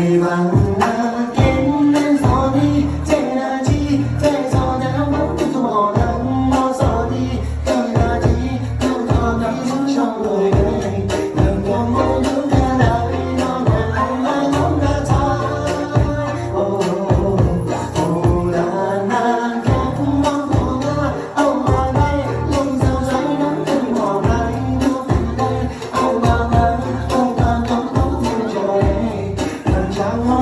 陪伴 I want